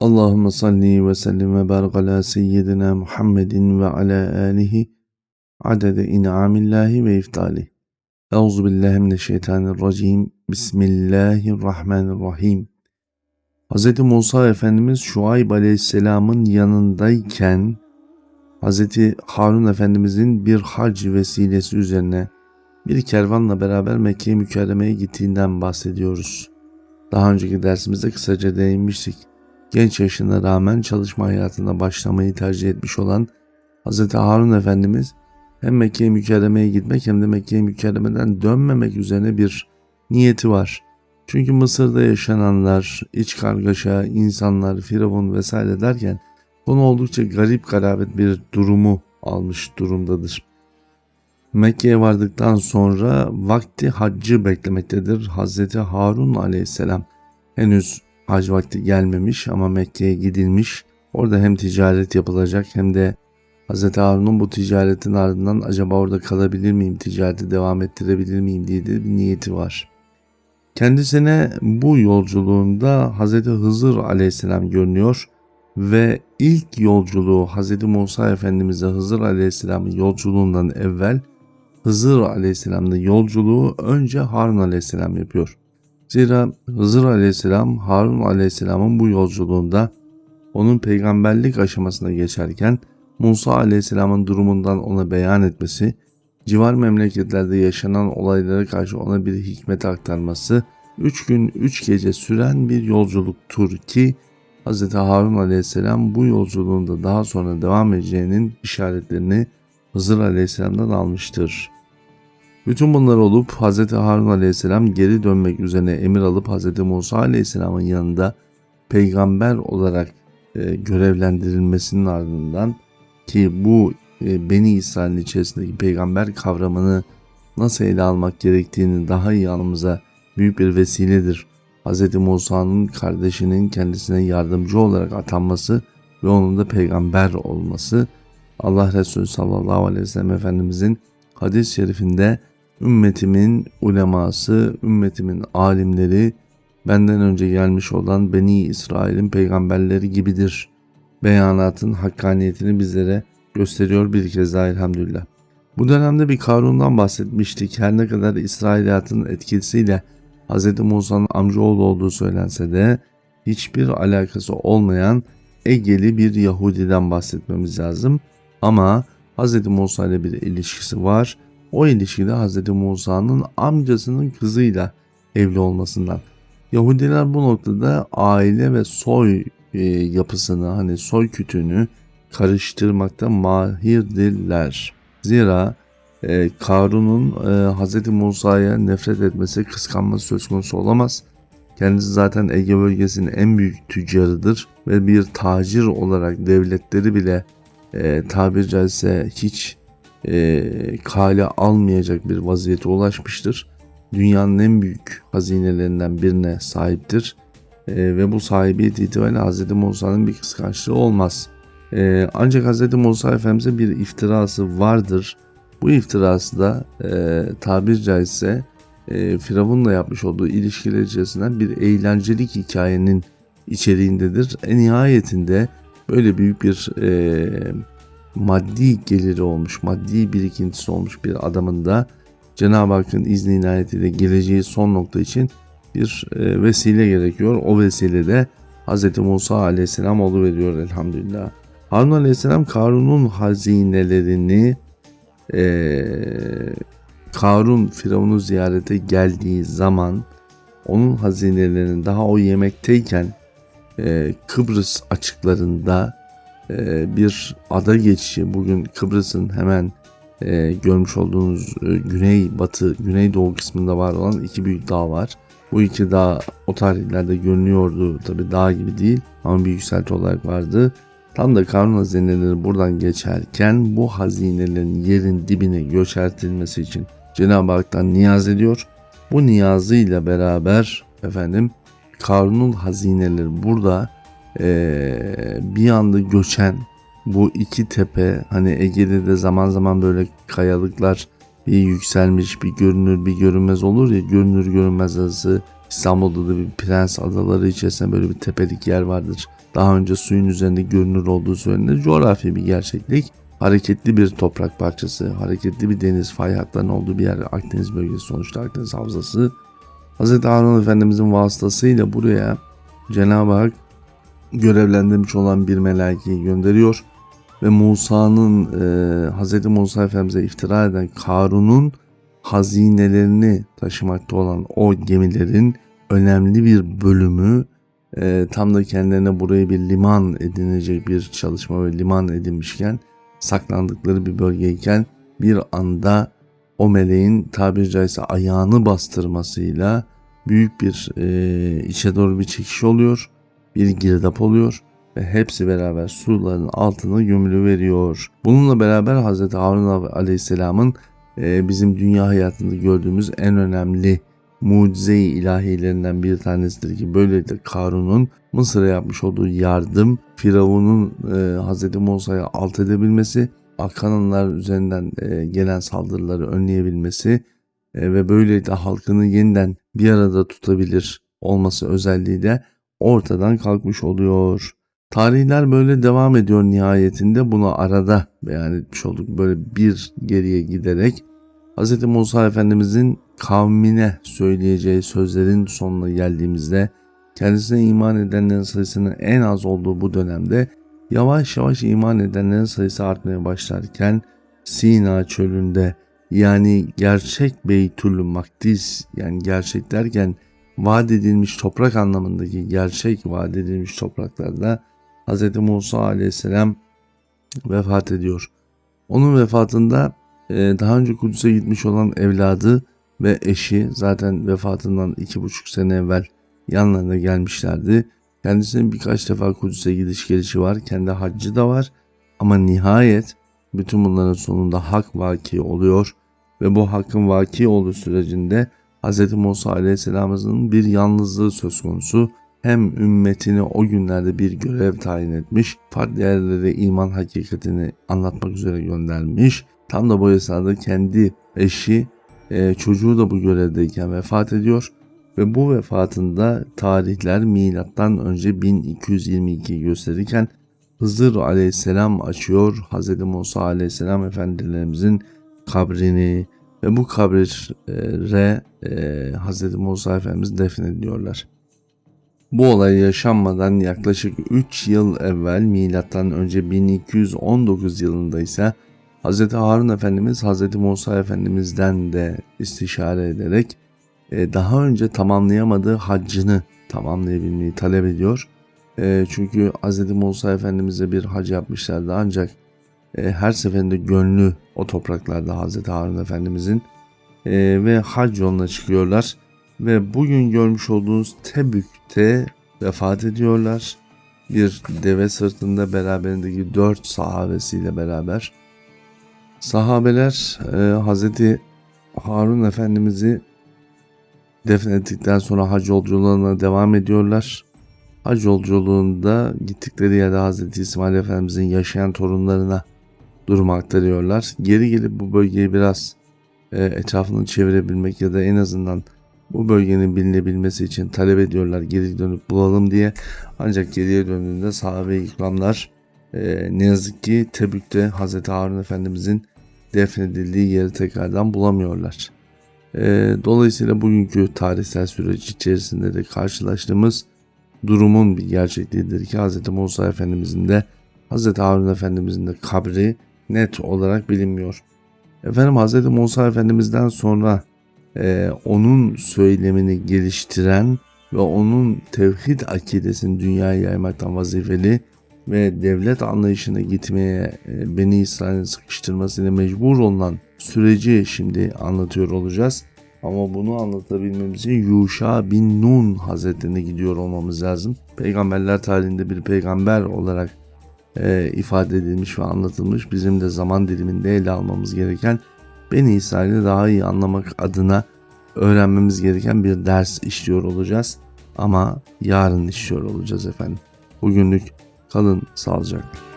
Allahümme salli ve sellim ve barik seyyidina Muhammedin ve ala alihi adede in'amillahi ve iftali. Euzu billahi mineşşeytanirracim. Bismillahirrahmanirrahim. Hz. Musa Efendimiz Şuayb Aleyhisselam'ın yanındayken Hz. Harun Efendimizin bir hac vesilesi üzerine bir kervanla beraber Mekke-i Mükerreme'ye gittiğinden bahsediyoruz. Daha önceki dersimizde kısaca değinmiştik genç yaşına rağmen çalışma hayatına başlamayı tercih etmiş olan Hz. Harun Efendimiz hem Mekke-i Mükerreme'ye gitmek hem de Mekke-i Mükerreme'den dönmemek üzerine bir niyeti var. Çünkü Mısır'da yaşananlar, iç kargaşa, insanlar, firavun vesaire derken konu oldukça garip garabet bir durumu almış durumdadır. Mekke'ye vardıktan sonra vakti haccı beklemektedir. Hazreti Harun aleyhisselam henüz hac vakti gelmemiş ama Mekke'ye gidilmiş. Orada hem ticaret yapılacak hem de Hz. Harun'un bu ticaretin ardından acaba orada kalabilir miyim, ticareti devam ettirebilir miyim diye de bir niyeti var. Kendisine bu yolculuğunda Hz. Hızır aleyhisselam görünüyor ve ilk yolculuğu Hz. Musa Efendimiz'e Hızır aleyhisselamın yolculuğundan evvel Hızır aleyhisselamın yolculuğu önce Harun aleyhisselam yapıyor. Zira Hızır aleyhisselam Harun aleyhisselamın bu yolculuğunda onun peygamberlik aşamasına geçerken Musa aleyhisselamın durumundan ona beyan etmesi, civar memleketlerde yaşanan olaylara karşı ona bir hikmet aktarması, 3 gün 3 gece süren bir yolculuktur ki Hz. Harun aleyhisselam bu yolculuğunda daha sonra devam edeceğinin işaretlerini Hızır aleyhisselamdan almıştır. Bütün bunlar olup Hz. Harun aleyhisselam geri dönmek üzerine emir alıp Hz. Musa aleyhisselamın yanında peygamber olarak e, görevlendirilmesinin ardından ki bu e, Beni İsrail'in içerisindeki peygamber kavramını nasıl ele almak gerektiğini daha iyi anımıza büyük bir vesiledir. Hz. Musa'nın kardeşinin kendisine yardımcı olarak atanması ve onun da peygamber olması Allah Resulü sallallahu aleyhi ve sellem Efendimizin hadis-i şerifinde ümmetimin uleması, ümmetimin alimleri benden önce gelmiş olan Beni İsrail'in peygamberleri gibidir. Beyanatın hakkaniyetini bizlere gösteriyor bir kez daha elhamdülillah. Bu dönemde bir Karun'dan bahsetmiştik. Her ne kadar İsrailiyatın etkisiyle Hz. Musa'nın amcaoğlu olduğu söylense de hiçbir alakası olmayan Egeli bir Yahudiden bahsetmemiz lazım. Ama Hz. Musa ile bir ilişkisi var o ilişkide Hz. Musa'nın amcasının kızıyla evli olmasından. Yahudiler bu noktada aile ve soy e, yapısını hani soy kütüğünü karıştırmakta mahirdirler. Zira e, Karun'un e, Hz. Musa'ya nefret etmesi, kıskanması söz konusu olamaz. Kendisi zaten Ege bölgesinin en büyük tüccarıdır ve bir tacir olarak devletleri bile e, tabir caizse hiç e, kale almayacak bir vaziyete ulaşmıştır. Dünyanın en büyük hazinelerinden birine sahiptir. E, ve bu sahibiyet itibariyle Hz. Musa'nın bir kıskançlığı olmaz. E, ancak Hz. Musa Efendimiz'e bir iftirası vardır. Bu iftirası da e, tabir caizse e, Firavun'la yapmış olduğu ilişkiler içerisinden bir eğlencelik hikayenin içeriğindedir. En nihayetinde böyle büyük bir e, maddi geliri olmuş, maddi birikintisi olmuş bir adamın da Cenab-ı Hakk'ın izni inayetiyle geleceği son nokta için bir e, vesile gerekiyor. O vesile de Hz. Musa aleyhisselam veriyor elhamdülillah. Harun aleyhisselam Karun'un hazinelerini e, Karun Firavun'u ziyarete geldiği zaman onun hazinelerini daha o yemekteyken e, Kıbrıs açıklarında bir ada geçişi bugün Kıbrıs'ın hemen e, görmüş olduğunuz e, güney batı güneydoğu kısmında var olan iki büyük dağ var. Bu iki dağ o tarihlerde görünüyordu tabi dağ gibi değil ama bir yükselti olarak vardı. Tam da Karun hazineleri buradan geçerken bu hazinelerin yerin dibine göçertilmesi için Cenab-ı Hak'tan niyaz ediyor. Bu niyazıyla beraber efendim Karun'un hazineleri burada e, bir anda göçen bu iki tepe hani Ege'de de zaman zaman böyle kayalıklar bir yükselmiş bir görünür bir görünmez olur ya görünür görünmez arası İstanbul'da da bir Prens Adaları içerisinde böyle bir tepelik yer vardır. Daha önce suyun üzerinde görünür olduğu söylenir. Coğrafi bir gerçeklik. Hareketli bir toprak parçası, hareketli bir deniz fay hatlarının olduğu bir yer Akdeniz bölgesi sonuçta Akdeniz Havzası. Hz. Harun Efendimizin vasıtasıyla buraya Cenab-ı Hak görevlendirmiş olan bir melaikeyi gönderiyor ve Musa'nın e, Hz. Musa Efendimiz'e iftira eden Karun'un hazinelerini taşımakta olan o gemilerin önemli bir bölümü e, tam da kendilerine burayı bir liman edinecek bir çalışma ve liman edinmişken saklandıkları bir bölgeyken bir anda o meleğin tabiri caizse ayağını bastırmasıyla büyük bir e, içe doğru bir çekiş oluyor. Bir girdap oluyor ve hepsi beraber suların altına gömülü veriyor. Bununla beraber Hz. Harun Aleyhisselam'ın e, bizim dünya hayatında gördüğümüz en önemli mucize-i ilahilerinden bir tanesidir ki böylelikle Karun'un Mısır'a yapmış olduğu yardım Firavun'un e, Hz. Musa'ya alt edebilmesi, Akananlar üzerinden e, gelen saldırıları önleyebilmesi e, ve böylelikle halkını yeniden bir arada tutabilir olması özelliği de ortadan kalkmış oluyor. Tarihler böyle devam ediyor nihayetinde bunu arada beyan etmiş olduk. Böyle bir geriye giderek Hz. Musa Efendimizin kavmine söyleyeceği sözlerin sonuna geldiğimizde kendisine iman edenlerin sayısının en az olduğu bu dönemde yavaş yavaş iman edenlerin sayısı artmaya başlarken Sina çölünde yani gerçek Beytül Makdis yani gerçek derken vaat edilmiş toprak anlamındaki gerçek vaat edilmiş topraklarda Hz. Musa aleyhisselam vefat ediyor. Onun vefatında daha önce Kudüs'e gitmiş olan evladı ve eşi zaten vefatından iki buçuk sene evvel yanlarına gelmişlerdi. Kendisinin birkaç defa Kudüs'e gidiş gelişi var. Kendi haccı da var. Ama nihayet bütün bunların sonunda hak vaki oluyor. Ve bu hakkın vaki olduğu sürecinde Hz. Musa Aleyhisselam'ın bir yalnızlığı söz konusu. Hem ümmetini o günlerde bir görev tayin etmiş, farklı yerlere iman hakikatini anlatmak üzere göndermiş. Tam da bu esnada kendi eşi e, çocuğu da bu görevdeyken vefat ediyor ve bu vefatında tarihler milattan önce 1222 gösterirken Hızır aleyhisselam açıyor Hz. Musa aleyhisselam efendilerimizin kabrini ve bu kabre e, Hz. Musa Efendimiz defnediliyorlar. Bu olay yaşanmadan yaklaşık 3 yıl evvel milattan önce 1219 yılında ise Hz. Harun Efendimiz Hz. Musa Efendimiz'den de istişare ederek e, daha önce tamamlayamadığı haccını tamamlayabilmeyi talep ediyor. E, çünkü Hz. Musa Efendimiz'e bir hac yapmışlardı ancak e, her seferinde gönlü o topraklarda Hz. Harun Efendimiz'in ve hac yoluna çıkıyorlar. Ve bugün görmüş olduğunuz Tebük'te vefat ediyorlar. Bir deve sırtında beraberindeki dört sahabesiyle beraber Sahabeler e, Hazreti Harun Efendimiz'i defnettikten sonra hac yolculuğuna devam ediyorlar. Hac yolculuğunda gittikleri yerde Hazreti İsmail Efendimiz'in yaşayan torunlarına durumu aktarıyorlar. Geri gelip bu bölgeyi biraz e, etrafını çevirebilmek ya da en azından bu bölgenin bilinebilmesi için talep ediyorlar geri dönüp bulalım diye. Ancak geriye döndüğünde sahabe-i ikramlar e, ne yazık ki Tebük'te Hazreti Harun Efendimizin defnedildiği yeri tekrardan bulamıyorlar. E, dolayısıyla bugünkü tarihsel süreç içerisinde de karşılaştığımız durumun bir gerçekliğidir ki Hz. Musa Efendimizin de Hz. Harun Efendimizin de kabri net olarak bilinmiyor. Efendim Hz. Musa Efendimiz'den sonra e, onun söylemini geliştiren ve onun tevhid akidesini dünyaya yaymaktan vazifeli ve devlet anlayışına gitmeye e, Beni İsrail'in sıkıştırmasıyla mecbur olan süreci şimdi anlatıyor olacağız. Ama bunu anlatabilmemiz için Yuşa bin Nun Hazretlerine gidiyor olmamız lazım. Peygamberler tarihinde bir peygamber olarak e, ifade edilmiş ve anlatılmış. Bizim de zaman diliminde ele almamız gereken Beni İsrail'i daha iyi anlamak adına öğrenmemiz gereken bir ders işliyor olacağız. Ama yarın işliyor olacağız efendim. Bugünlük Kalın sağlıcakla.